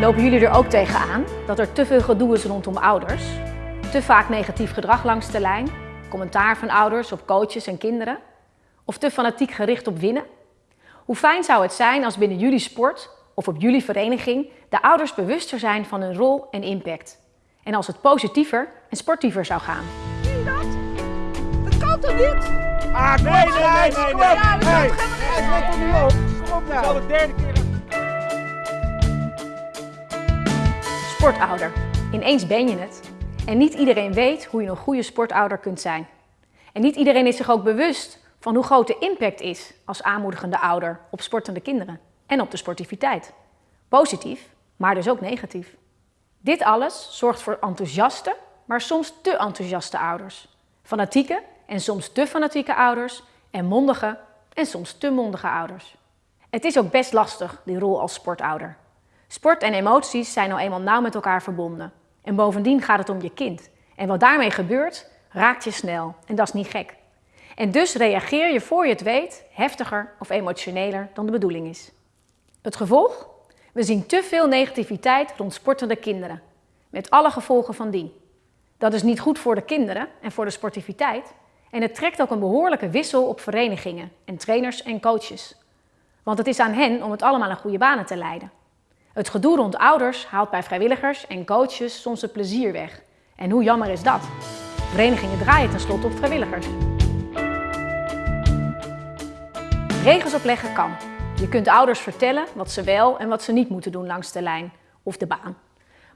Lopen jullie er ook tegenaan dat er te veel gedoe is rondom ouders? Te vaak negatief gedrag langs de lijn? Commentaar van ouders op coaches en kinderen? Of te fanatiek gericht op winnen? Hoe fijn zou het zijn als binnen jullie sport of op jullie vereniging de ouders bewuster zijn van hun rol en impact? En als het positiever en sportiever zou gaan? Zie je dat? Dat kan toch niet? Ah, nee, nee, nee, nee, nee. Ja, dat nee. helemaal let er niet op. Kom op nou. Al de derde Sportouder. Ineens ben je het. En niet iedereen weet hoe je een goede sportouder kunt zijn. En niet iedereen is zich ook bewust van hoe groot de impact is als aanmoedigende ouder op sportende kinderen en op de sportiviteit. Positief, maar dus ook negatief. Dit alles zorgt voor enthousiaste, maar soms te enthousiaste ouders. Fanatieke en soms te fanatieke ouders en mondige en soms te mondige ouders. Het is ook best lastig, die rol als sportouder. Sport en emoties zijn nou eenmaal nauw met elkaar verbonden. En bovendien gaat het om je kind. En wat daarmee gebeurt, raakt je snel. En dat is niet gek. En dus reageer je voor je het weet heftiger of emotioneler dan de bedoeling is. Het gevolg? We zien te veel negativiteit rond sportende kinderen. Met alle gevolgen van dien. Dat is niet goed voor de kinderen en voor de sportiviteit. En het trekt ook een behoorlijke wissel op verenigingen en trainers en coaches. Want het is aan hen om het allemaal in goede banen te leiden. Het gedoe rond ouders haalt bij vrijwilligers en coaches soms het plezier weg. En hoe jammer is dat? Verenigingen draaien tenslotte op vrijwilligers. Regels opleggen kan. Je kunt ouders vertellen wat ze wel en wat ze niet moeten doen langs de lijn of de baan.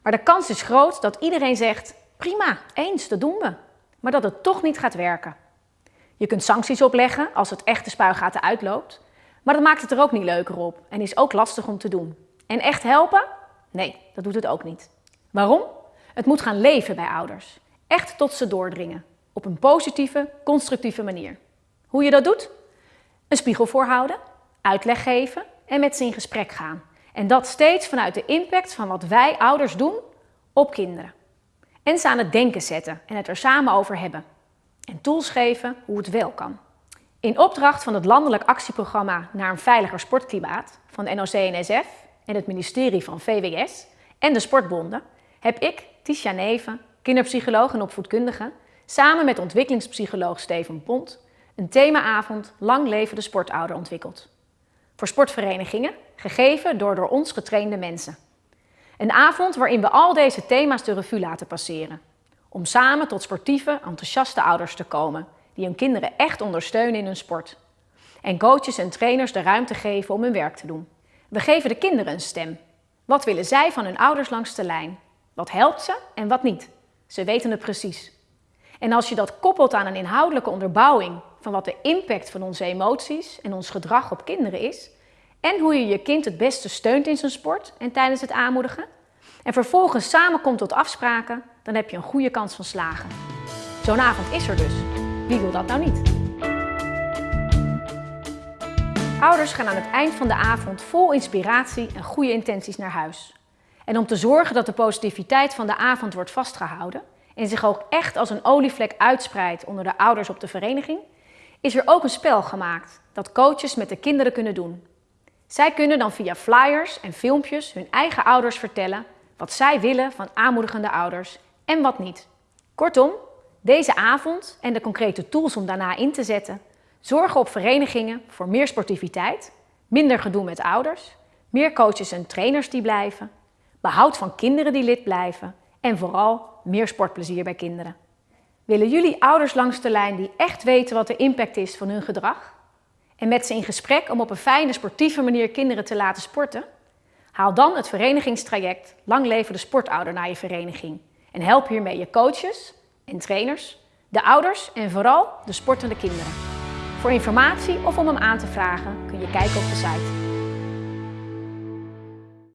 Maar de kans is groot dat iedereen zegt, prima, eens, dat doen we. Maar dat het toch niet gaat werken. Je kunt sancties opleggen als het echte spuigaten uitloopt. Maar dat maakt het er ook niet leuker op en is ook lastig om te doen. En echt helpen? Nee, dat doet het ook niet. Waarom? Het moet gaan leven bij ouders. Echt tot ze doordringen. Op een positieve, constructieve manier. Hoe je dat doet? Een spiegel voorhouden, uitleg geven en met ze in gesprek gaan. En dat steeds vanuit de impact van wat wij ouders doen op kinderen. En ze aan het denken zetten en het er samen over hebben. En tools geven hoe het wel kan. In opdracht van het Landelijk Actieprogramma naar een veiliger sportklimaat van NOC-NSF en het ministerie van VWS en de sportbonden heb ik, Tisha Neven, kinderpsycholoog en opvoedkundige, samen met ontwikkelingspsycholoog Steven Pont een themaavond Lang leven de sportouder ontwikkeld. Voor sportverenigingen, gegeven door door ons getrainde mensen. Een avond waarin we al deze thema's de revue laten passeren. Om samen tot sportieve, enthousiaste ouders te komen die hun kinderen echt ondersteunen in hun sport. En coaches en trainers de ruimte geven om hun werk te doen. We geven de kinderen een stem. Wat willen zij van hun ouders langs de lijn? Wat helpt ze en wat niet? Ze weten het precies. En als je dat koppelt aan een inhoudelijke onderbouwing van wat de impact van onze emoties en ons gedrag op kinderen is, en hoe je je kind het beste steunt in zijn sport en tijdens het aanmoedigen, en vervolgens samenkomt tot afspraken, dan heb je een goede kans van slagen. Zo'n avond is er dus. Wie wil dat nou niet? Ouders gaan aan het eind van de avond vol inspiratie en goede intenties naar huis. En om te zorgen dat de positiviteit van de avond wordt vastgehouden en zich ook echt als een olievlek uitspreidt onder de ouders op de vereniging, is er ook een spel gemaakt dat coaches met de kinderen kunnen doen. Zij kunnen dan via flyers en filmpjes hun eigen ouders vertellen wat zij willen van aanmoedigende ouders en wat niet. Kortom, deze avond en de concrete tools om daarna in te zetten zorgen op verenigingen voor meer sportiviteit, minder gedoe met ouders, meer coaches en trainers die blijven, behoud van kinderen die lid blijven en vooral meer sportplezier bij kinderen. Willen jullie ouders langs de lijn die echt weten wat de impact is van hun gedrag? En met ze in gesprek om op een fijne, sportieve manier kinderen te laten sporten? Haal dan het verenigingstraject Lang leven de sportouder naar je vereniging en help hiermee je coaches en trainers, de ouders en vooral de sportende kinderen. Voor informatie of om hem aan te vragen kun je kijken op de site.